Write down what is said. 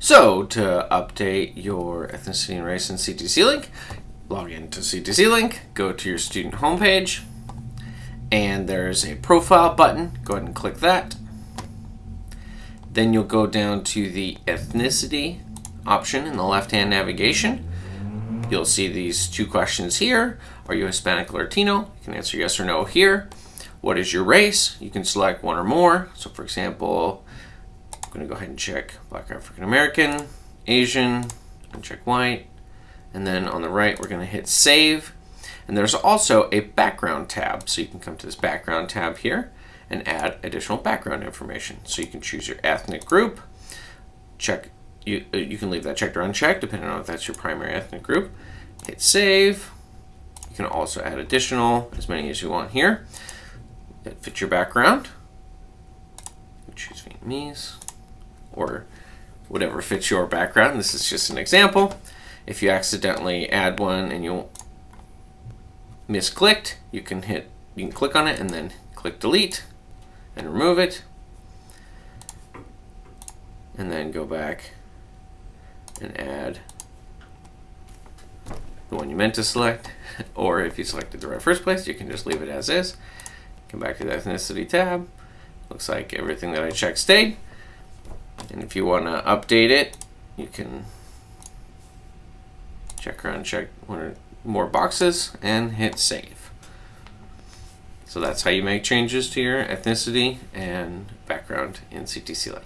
So to update your ethnicity and race in CTC Link, log into CTC Link, go to your student homepage, and there's a profile button. Go ahead and click that. Then you'll go down to the ethnicity option in the left-hand navigation. You'll see these two questions here. Are you Hispanic or Latino? You can answer yes or no here. What is your race? You can select one or more. So for example, going to go ahead and check Black African American, Asian, and check white. And then on the right, we're going to hit save. And there's also a background tab. So you can come to this background tab here and add additional background information. So you can choose your ethnic group, check, you, uh, you can leave that checked or unchecked depending on if that's your primary ethnic group. Hit save. You can also add additional, as many as you want here, that fit your background. Choose Vietnamese or whatever fits your background. This is just an example. If you accidentally add one and you misclicked, you can hit, you can click on it and then click delete and remove it. And then go back and add the one you meant to select. Or if you selected the right first place, you can just leave it as is. Come back to the ethnicity tab. Looks like everything that I checked stayed. And if you want to update it, you can check around, check one or more boxes, and hit save. So that's how you make changes to your ethnicity and background in CTC Link.